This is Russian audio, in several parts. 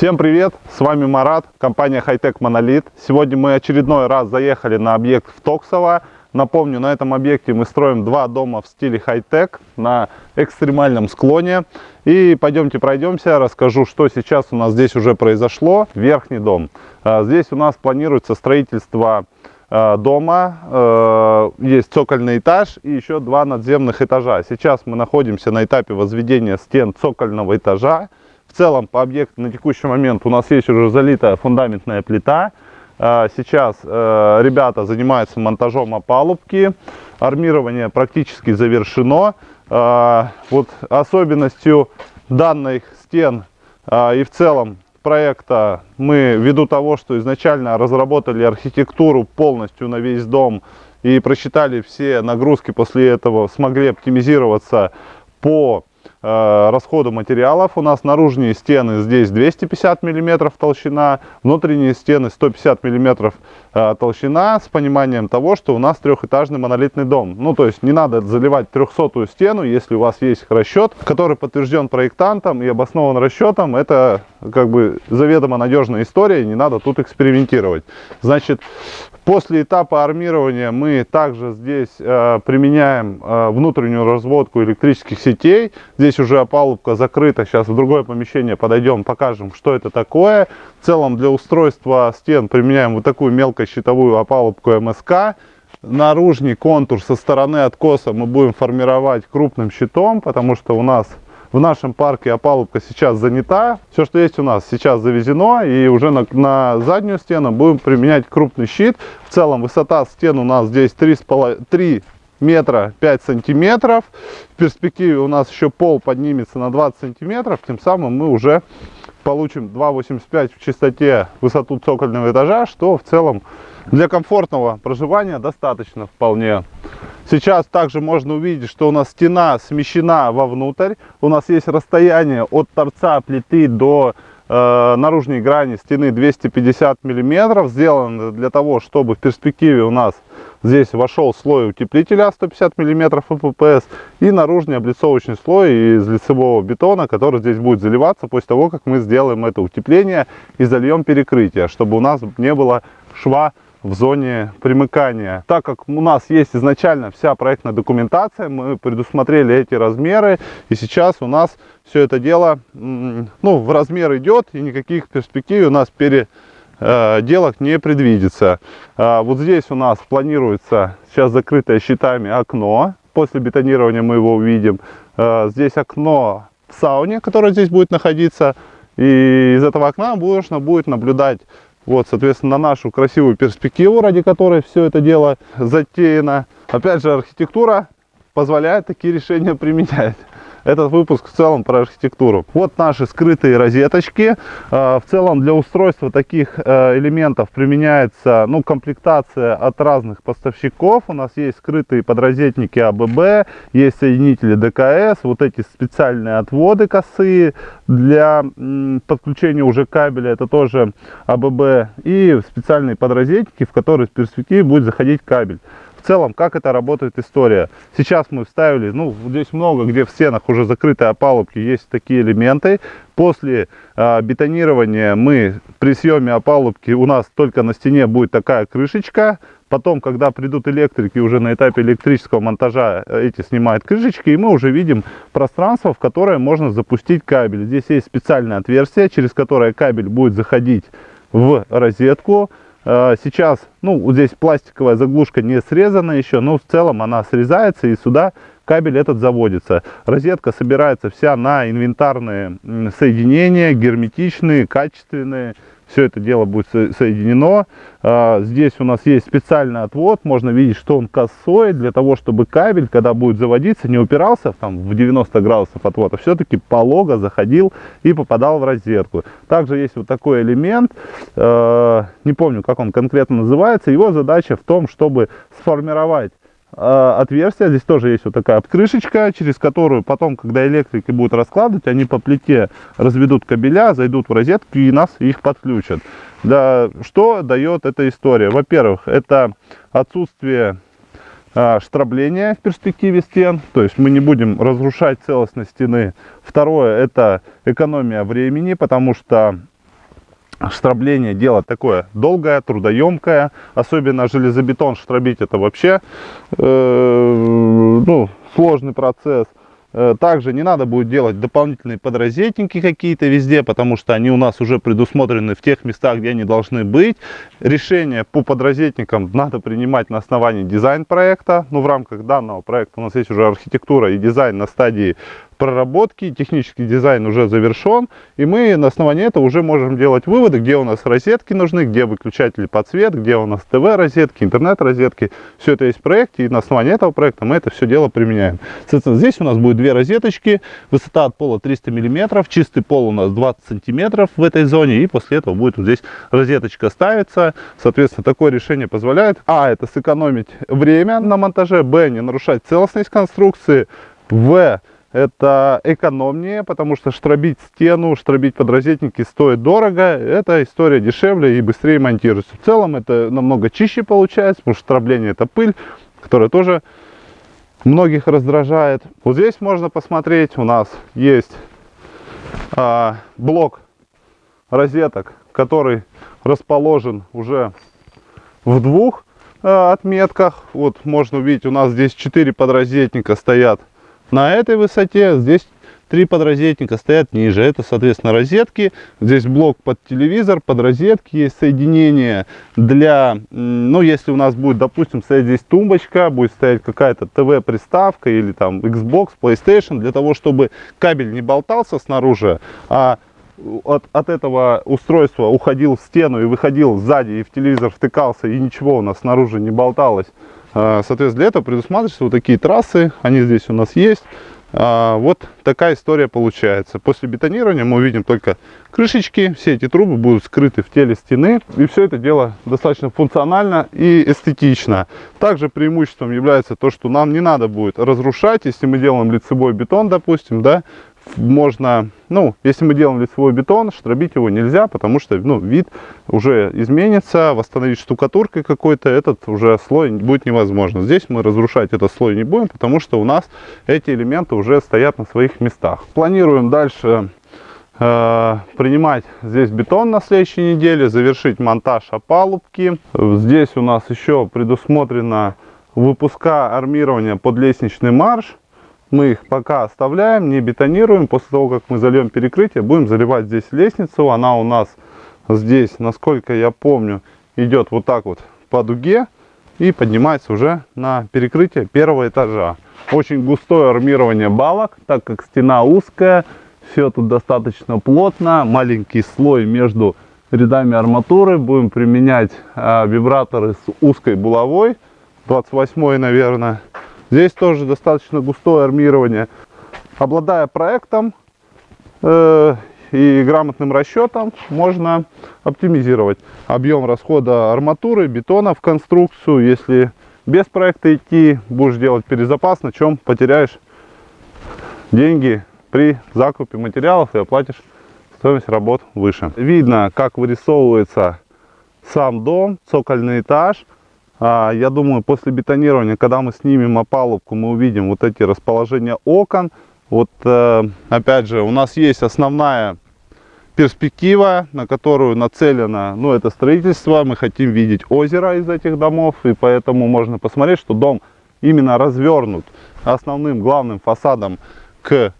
Всем привет! С вами Марат, компания Hightech Monolith. Сегодня мы очередной раз заехали на объект в Токсово. Напомню, на этом объекте мы строим два дома в стиле хай-тек на экстремальном склоне. И пойдемте пройдемся, расскажу, что сейчас у нас здесь уже произошло. Верхний дом. А, здесь у нас планируется строительство а, дома, а, есть цокольный этаж и еще два надземных этажа. Сейчас мы находимся на этапе возведения стен цокольного этажа. В целом по объекту на текущий момент у нас есть уже залитая фундаментная плита. А, сейчас э, ребята занимаются монтажом опалубки. Армирование практически завершено. А, вот особенностью данных стен а, и в целом проекта мы ввиду того, что изначально разработали архитектуру полностью на весь дом и просчитали все нагрузки, после этого смогли оптимизироваться по расходу материалов. У нас наружные стены здесь 250 миллиметров толщина, внутренние стены 150 миллиметров э, толщина с пониманием того, что у нас трехэтажный монолитный дом. Ну, то есть не надо заливать трехсотую стену, если у вас есть расчет, который подтвержден проектантом и обоснован расчетом. Это как бы заведомо надежная история, не надо тут экспериментировать. Значит, После этапа армирования мы также здесь э, применяем э, внутреннюю разводку электрических сетей. Здесь уже опалубка закрыта. Сейчас в другое помещение подойдем, покажем, что это такое. В целом для устройства стен применяем вот такую мелкощитовую опалубку МСК. Наружный контур со стороны откоса мы будем формировать крупным щитом, потому что у нас в нашем парке опалубка сейчас занята. Все, что есть у нас, сейчас завезено. И уже на, на заднюю стену будем применять крупный щит. В целом высота стен у нас здесь 3, 3 метра 5 сантиметров. В перспективе у нас еще пол поднимется на 20 сантиметров. Тем самым мы уже получим 2,85 в чистоте высоту цокольного этажа, что в целом для комфортного проживания достаточно вполне. Сейчас также можно увидеть, что у нас стена смещена вовнутрь. У нас есть расстояние от торца плиты до э, наружной грани стены 250 миллиметров. Сделано для того, чтобы в перспективе у нас здесь вошел слой утеплителя 150 миллиметров ППС и наружный облицовочный слой из лицевого бетона, который здесь будет заливаться после того, как мы сделаем это утепление и зальем перекрытие, чтобы у нас не было шва в зоне примыкания. Так как у нас есть изначально вся проектная документация, мы предусмотрели эти размеры, и сейчас у нас все это дело ну, в размер идет, и никаких перспектив у нас переделок не предвидится. А вот здесь у нас планируется сейчас закрытое щитами окно, после бетонирования мы его увидим. А, здесь окно в сауне, которое здесь будет находиться, и из этого окна можно будет наблюдать вот, соответственно, на нашу красивую перспективу, ради которой все это дело затеяно. Опять же, архитектура позволяет такие решения применять этот выпуск в целом про архитектуру. Вот наши скрытые розеточки. А, в целом для устройства таких э, элементов применяется ну, комплектация от разных поставщиков. У нас есть скрытые подрозетники АББ, есть соединители ДКС, вот эти специальные отводы косые для подключения уже кабеля, это тоже АББ, и специальные подрозетники, в которые в перспективе будет заходить кабель в целом, как это работает история. Сейчас мы вставили, ну, здесь много, где в стенах уже закрытые опалубки, есть такие элементы. После э, бетонирования мы при съеме опалубки, у нас только на стене будет такая крышечка. Потом, когда придут электрики, уже на этапе электрического монтажа э, эти снимают крышечки, и мы уже видим пространство, в которое можно запустить кабель. Здесь есть специальное отверстие, через которое кабель будет заходить в розетку. Э, сейчас, ну, вот здесь пластиковая заглушка не срезана еще, но в целом она срезается и сюда кабель этот заводится. Розетка собирается вся на инвентарные соединения, герметичные, качественные все это дело будет соединено. А, здесь у нас есть специальный отвод, можно видеть, что он косой, для того, чтобы кабель, когда будет заводиться, не упирался там, в 90 градусов отвода, все-таки полого заходил и попадал в розетку. Также есть вот такой элемент, а, не помню, как он конкретно называется, его задача в том, чтобы сформировать отверстие. Здесь тоже есть вот такая крышечка, через которую потом, когда электрики будут раскладывать, они по плите разведут кабеля, зайдут в розетку и нас их подключат. Да, что дает эта история? Во-первых, это отсутствие а, штрабления в перспективе стен, то есть мы не будем разрушать целостность стены. Второе, это экономия времени, потому что штрабление дело такое долгое, трудоемкое, особенно железобетон штробить это вообще э, ну, сложный процесс. Э, также не надо будет делать дополнительные подрозетники какие-то везде, потому что они у нас уже предусмотрены в тех местах, где они должны быть. Решение по подрозетникам надо принимать на основании дизайн-проекта. Ну, в рамках данного проекта у нас есть уже архитектура и дизайн на стадии проработки, технический дизайн уже завершен, и мы на основании этого уже можем делать выводы, где у нас розетки нужны, где выключатели под свет, где у нас ТВ-розетки, интернет-розетки. Все это есть в проекте, и на основании этого проекта мы это все дело применяем. Соответственно, здесь у нас будет две розеточки, высота от пола 300 миллиметров, чистый пол у нас 20 сантиметров в этой зоне, и после этого будет вот здесь розеточка ставиться. Соответственно, такое решение позволяет, а, это сэкономить время на монтаже, б, не нарушать целостность конструкции, в, это экономнее, потому что штробить стену, штробить подрозетники стоит дорого. Эта история дешевле и быстрее монтируется. В целом это намного чище получается, потому что штробление это пыль, которая тоже многих раздражает. Вот здесь можно посмотреть, у нас есть а, блок розеток, который расположен уже в двух а, отметках. Вот можно увидеть, у нас здесь 4 подрозетника стоят на этой высоте. Здесь три подрозетника стоят ниже. Это, соответственно, розетки. Здесь блок под телевизор, под розетки есть соединение для, ну, если у нас будет, допустим, стоять здесь тумбочка, будет стоять какая-то ТВ-приставка или там Xbox, PlayStation, для того, чтобы кабель не болтался снаружи, а от, от этого устройства уходил в стену и выходил сзади и в телевизор втыкался, и ничего у нас снаружи не болталось. А, соответственно, для этого предусматриваются вот такие трассы, они здесь у нас есть. А, вот такая история получается. После бетонирования мы увидим только крышечки, все эти трубы будут скрыты в теле стены. И все это дело достаточно функционально и эстетично. Также преимуществом является то, что нам не надо будет разрушать, если мы делаем лицевой бетон, допустим, да, можно, ну, если мы делаем лицевой бетон, штробить его нельзя, потому что, ну, вид уже изменится, восстановить штукатуркой какой-то, этот уже слой будет невозможно. Здесь мы разрушать этот слой не будем, потому что у нас эти элементы уже стоят на своих местах. Планируем дальше э, принимать здесь бетон на следующей неделе, завершить монтаж опалубки. Здесь у нас еще предусмотрено выпуска армирования под лестничный марш мы их пока оставляем, не бетонируем. После того, как мы зальем перекрытие, будем заливать здесь лестницу. Она у нас здесь, насколько я помню, идет вот так вот по дуге и поднимается уже на перекрытие первого этажа. Очень густое армирование балок, так как стена узкая, все тут достаточно плотно, маленький слой между рядами арматуры. Будем применять э, вибраторы с узкой булавой, 28 наверное. Здесь тоже достаточно густое армирование. Обладая проектом э, и грамотным расчетом, можно оптимизировать объем расхода арматуры, бетона в конструкцию. Если без проекта идти, будешь делать перезапас, на чем потеряешь деньги при закупе материалов и оплатишь стоимость работ выше. Видно, как вырисовывается сам дом, цокольный этаж. А, я думаю, после бетонирования, когда мы снимем опалубку, мы увидим вот эти расположения окон. Вот, э, опять же, у нас есть основная перспектива, на которую нацелено, ну, это строительство. Мы хотим видеть озеро из этих домов, и поэтому можно посмотреть, что дом именно развернут основным главным фасадом к,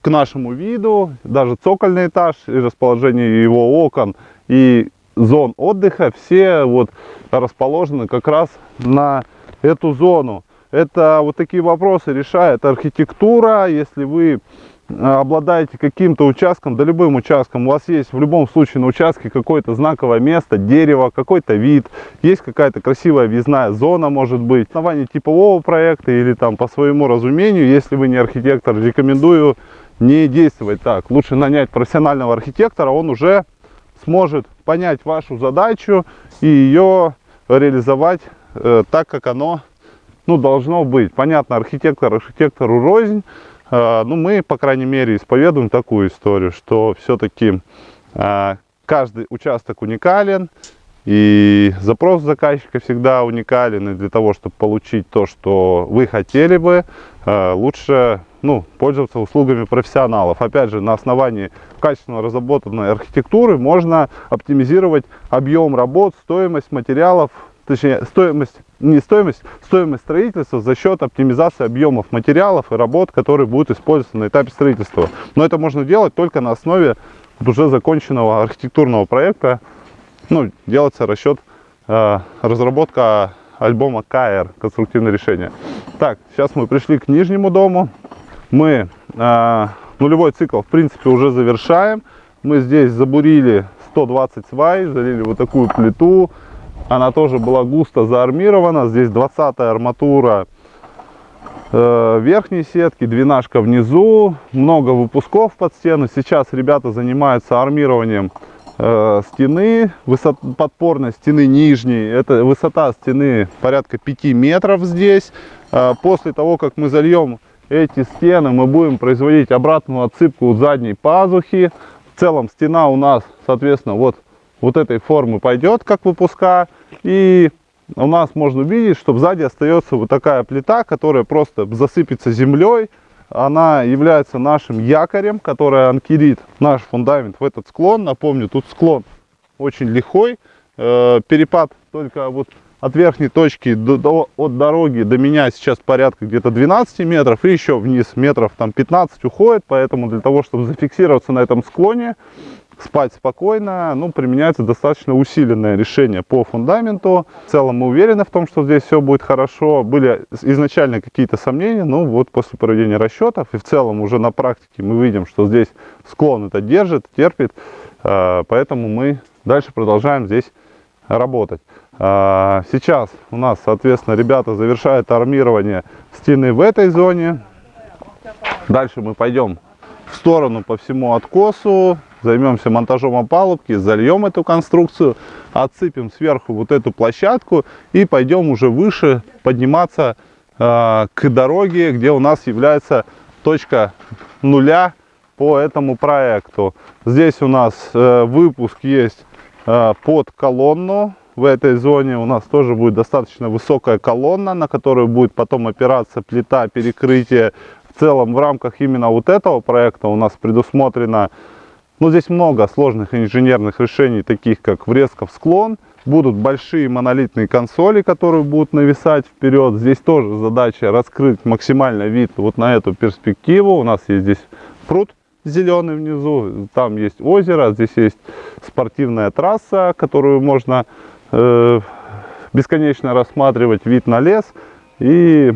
к нашему виду. Даже цокольный этаж и расположение его окон и зон отдыха, все вот расположены как раз на эту зону. Это вот такие вопросы решает архитектура. Если вы э, обладаете каким-то участком, да любым участком, у вас есть в любом случае на участке какое-то знаковое место, дерево, какой-то вид, есть какая-то красивая въездная зона, может быть. На основании типового проекта или там по своему разумению, если вы не архитектор, рекомендую не действовать так. Лучше нанять профессионального архитектора, он уже сможет понять вашу задачу и ее реализовать э, так, как оно ну, должно быть. Понятно, архитектор архитектору рознь. Э, ну, мы, по крайней мере, исповедуем такую историю, что все-таки э, каждый участок уникален, и запрос заказчика всегда уникален, и для того, чтобы получить то, что вы хотели бы, э, лучше ну, пользоваться услугами профессионалов. Опять же, на основании качественно разработанной архитектуры можно оптимизировать объем работ, стоимость материалов, точнее, стоимость, не стоимость, стоимость строительства за счет оптимизации объемов материалов и работ, которые будут использоваться на этапе строительства. Но это можно делать только на основе уже законченного архитектурного проекта. Ну, делается расчет, э, разработка альбома КР, конструктивное решение. Так, сейчас мы пришли к нижнему дому. Мы э, нулевой цикл, в принципе, уже завершаем. Мы здесь забурили 120 свай, залили вот такую плиту, она тоже была густо заармирована. Здесь 20 арматура э, верхней сетки, двенашка внизу. Много выпусков под стену. Сейчас ребята занимаются армированием э, стены, высот, подпорной стены нижней. Это высота стены порядка 5 метров здесь. Э, после того, как мы зальем эти стены, мы будем производить обратную отсыпку задней пазухи. В целом стена у нас, соответственно, вот, вот этой формы пойдет, как выпуска. И у нас можно увидеть, что сзади остается вот такая плита, которая просто засыпется землей. Она является нашим якорем, который анкерит наш фундамент в этот склон. Напомню, тут склон очень лихой. Э, перепад только вот от верхней точки до, до, от дороги до меня сейчас порядка где-то 12 метров. И еще вниз метров там 15 уходит. Поэтому для того, чтобы зафиксироваться на этом склоне, спать спокойно, ну, применяется достаточно усиленное решение по фундаменту. В целом мы уверены в том, что здесь все будет хорошо. Были изначально какие-то сомнения, но вот после проведения расчетов и в целом уже на практике мы видим, что здесь склон это держит, терпит, а, поэтому мы дальше продолжаем здесь работать. А, сейчас у нас, соответственно, ребята завершают армирование стены в этой зоне. Дальше мы пойдем в сторону по всему откосу, займемся монтажом опалубки, зальем эту конструкцию, отсыпем сверху вот эту площадку и пойдем уже выше подниматься э, к дороге, где у нас является точка нуля по этому проекту. Здесь у нас э, выпуск есть э, под колонну. В этой зоне у нас тоже будет достаточно высокая колонна, на которую будет потом опираться плита перекрытия. В целом в рамках именно вот этого проекта у нас предусмотрено но ну, здесь много сложных инженерных решений, таких как врезка в склон. Будут большие монолитные консоли, которые будут нависать вперед. Здесь тоже задача раскрыть максимально вид вот на эту перспективу. У нас есть здесь пруд зеленый внизу, там есть озеро, здесь есть спортивная трасса, которую можно э, бесконечно рассматривать, вид на лес. И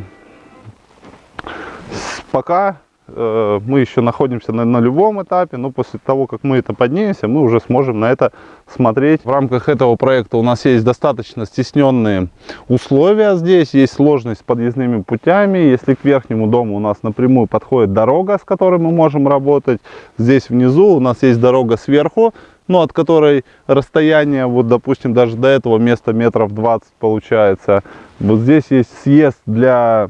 пока Э, мы еще находимся на нулевом этапе, но после того, как мы это поднимемся, мы уже сможем на это смотреть. В рамках этого проекта у нас есть достаточно стесненные условия здесь, есть сложность с подъездными путями. Если к верхнему дому у нас напрямую подходит дорога, с которой мы можем работать, здесь внизу у нас есть дорога сверху, ну, от которой расстояние, вот, допустим, даже до этого места метров 20 получается. Вот здесь есть съезд для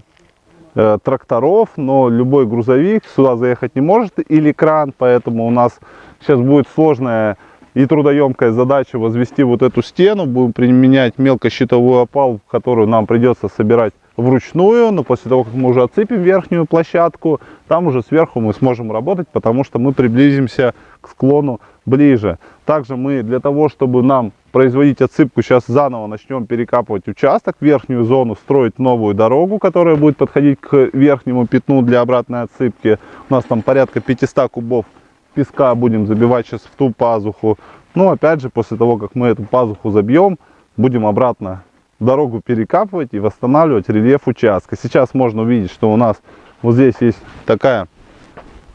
Э, тракторов, но любой грузовик сюда заехать не может или кран, поэтому у нас сейчас будет сложная и трудоемкая задача возвести вот эту стену. Будем применять мелкощитовую опалу, которую нам придется собирать вручную, но после того, как мы уже отсыпем верхнюю площадку, там уже сверху мы сможем работать, потому что мы приблизимся к склону ближе. Также мы для того, чтобы нам производить отсыпку, сейчас заново начнем перекапывать участок, верхнюю зону, строить новую дорогу, которая будет подходить к верхнему пятну для обратной отсыпки. У нас там порядка 500 кубов песка будем забивать сейчас в ту пазуху. Ну, опять же, после того, как мы эту пазуху забьем, будем обратно дорогу перекапывать и восстанавливать рельеф участка. Сейчас можно увидеть, что у нас вот здесь есть такая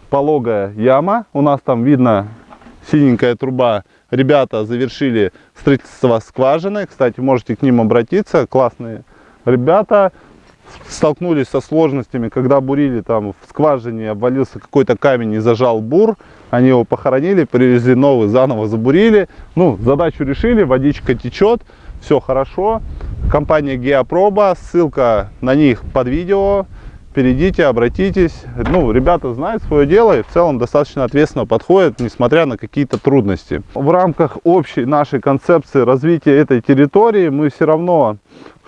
пологая яма. У нас там видно синенькая труба. Ребята завершили строительство скважины. Кстати, можете к ним обратиться. Классные ребята. Столкнулись со сложностями, когда бурили там в скважине, обвалился какой-то камень и зажал бур. Они его похоронили, привезли новый, заново забурили. Ну, задачу решили, водичка течет, все хорошо. Компания Геопроба, ссылка на них под видео перейдите, обратитесь. Ну, ребята знают свое дело и в целом достаточно ответственно подходят, несмотря на какие-то трудности. В рамках общей нашей концепции развития этой территории мы все равно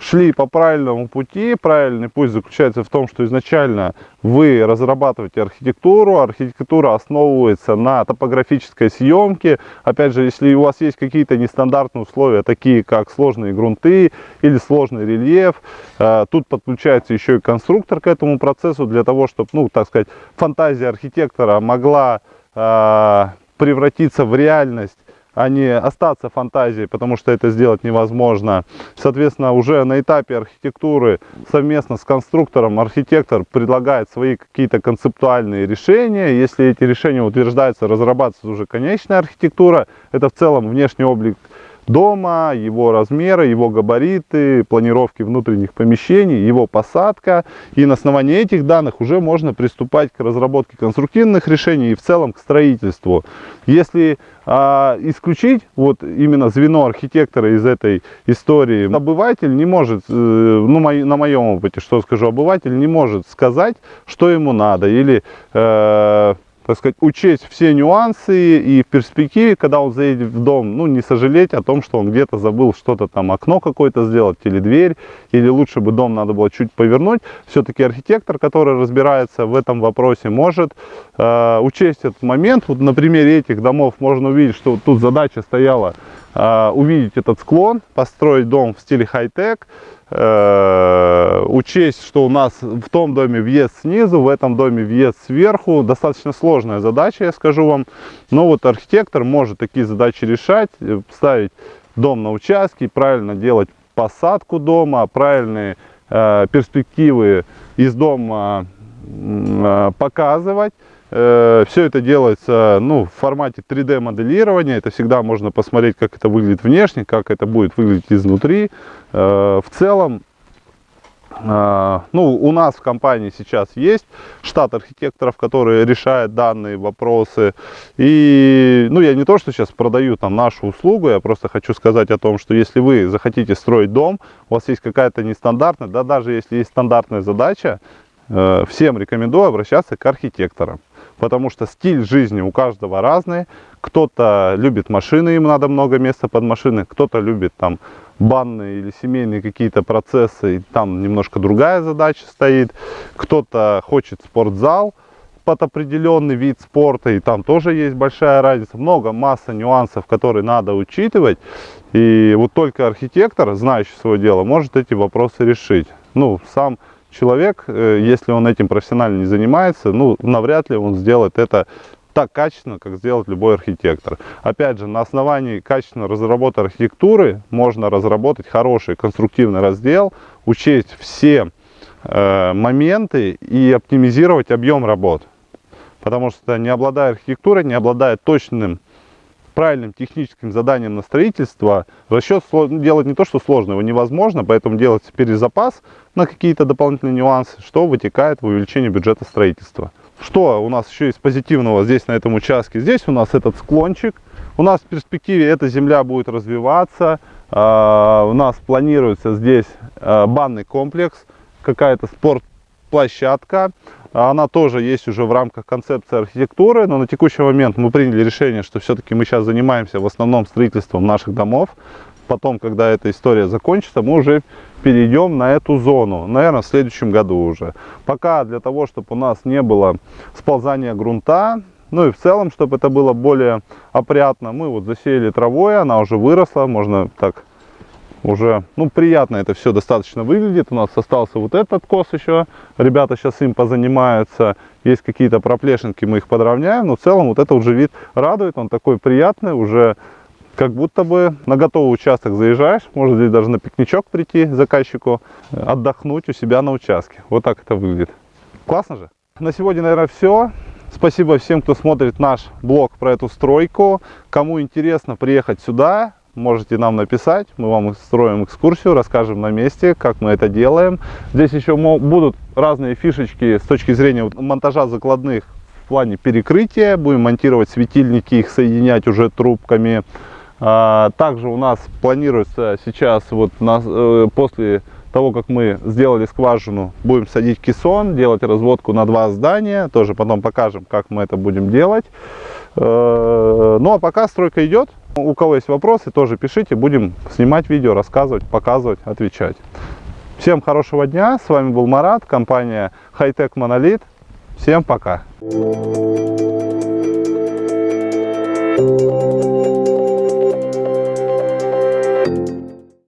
шли по правильному пути. Правильный путь заключается в том, что изначально вы разрабатываете архитектуру. Архитектура основывается на топографической съемке. Опять же, если у вас есть какие-то нестандартные условия, такие как сложные грунты или сложный рельеф, э, тут подключается еще и конструктор к этому процессу для того, чтобы, ну, так сказать, фантазия архитектора могла э, превратиться в реальность а не остаться фантазией, потому что это сделать невозможно. Соответственно, уже на этапе архитектуры совместно с конструктором архитектор предлагает свои какие-то концептуальные решения. Если эти решения утверждаются, разрабатывается уже конечная архитектура. Это в целом внешний облик дома, его размеры, его габариты, планировки внутренних помещений, его посадка. И на основании этих данных уже можно приступать к разработке конструктивных решений и в целом к строительству. Если а, исключить вот именно звено архитектора из этой истории, обыватель не может, э, ну на моем опыте, что скажу, обыватель не может сказать, что ему надо или э, так сказать, учесть все нюансы и в перспективе, когда он заедет в дом, ну, не сожалеть о том, что он где-то забыл что-то там, окно какое-то сделать или дверь, или лучше бы дом надо было чуть повернуть. Все-таки архитектор, который разбирается в этом вопросе, может э, учесть этот момент. Вот на примере этих домов можно увидеть, что тут задача стояла увидеть этот склон, построить дом в стиле хай-тек, Э, учесть, что у нас в том доме въезд снизу, в этом доме въезд сверху. Достаточно сложная задача, я скажу вам. Но вот архитектор может такие задачи решать, э, ставить дом на участке, правильно делать посадку дома, правильные э, перспективы из дома показывать. Э, Все это делается ну, в формате 3D моделирования. Это всегда можно посмотреть, как это выглядит внешне, как это будет выглядеть изнутри. Э, в целом, э, ну, у нас в компании сейчас есть штат архитекторов, которые решают данные вопросы. И, ну, я не то, что сейчас продаю там нашу услугу, я просто хочу сказать о том, что если вы захотите строить дом, у вас есть какая-то нестандартная, да даже если есть стандартная задача, всем рекомендую обращаться к архитекторам потому что стиль жизни у каждого разный. Кто-то любит машины, ему надо много места под машины, кто-то любит там банные или семейные какие-то процессы, и там немножко другая задача стоит. Кто-то хочет спортзал под определенный вид спорта, и там тоже есть большая разница. Много, масса нюансов, которые надо учитывать. И вот только архитектор, знающий свое дело, может эти вопросы решить. Ну, сам человек, э, если он этим профессионально не занимается, ну, навряд ли он сделает это так качественно, как сделает любой архитектор. Опять же, на основании качественно разработанной архитектуры можно разработать хороший конструктивный раздел, учесть все э, моменты и оптимизировать объем работ. Потому что не обладая архитектурой, не обладая точным правильным техническим заданием на строительство, расчет делать не то, что сложно, его невозможно, поэтому делать перезапас на какие-то дополнительные нюансы, что вытекает в увеличение бюджета строительства. Что у нас еще из позитивного здесь на этом участке? Здесь у нас этот склончик. У нас в перспективе эта земля будет развиваться. А, у нас планируется здесь а, банный комплекс, какая-то спортплощадка. Она тоже есть уже в рамках концепции архитектуры, но на текущий момент мы приняли решение, что все-таки мы сейчас занимаемся в основном строительством наших домов. Потом, когда эта история закончится, мы уже перейдем на эту зону, наверное, в следующем году уже. Пока для того, чтобы у нас не было сползания грунта, ну и в целом, чтобы это было более опрятно, мы вот засеяли травой, она уже выросла, можно так уже, ну, приятно это все достаточно выглядит. У нас остался вот этот кос еще. Ребята сейчас им позанимаются. Есть какие-то проплешинки, мы их подровняем. Но в целом вот это уже вид радует. Он такой приятный, уже как будто бы на готовый участок заезжаешь. Может здесь даже на пикничок прийти заказчику, отдохнуть у себя на участке. Вот так это выглядит. Классно же? На сегодня, наверное, все. Спасибо всем, кто смотрит наш блог про эту стройку. Кому интересно приехать сюда, можете нам написать, мы вам устроим экскурсию, расскажем на месте, как мы это делаем. Здесь еще будут разные фишечки с точки зрения монтажа закладных в плане перекрытия. Будем монтировать светильники, их соединять уже трубками. А, также у нас планируется сейчас, вот э, после того, как мы сделали скважину, будем садить кессон, делать разводку на два здания. Тоже потом покажем, как мы это будем делать. Э, ну а пока стройка идет, У кого есть вопросы, тоже пишите, будем снимать видео, рассказывать, показывать, отвечать. Всем хорошего дня, с вами был Марат, компания Hightech Monolith. Всем пока!